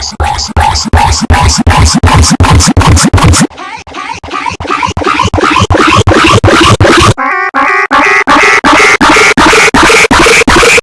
boss, boss, boss.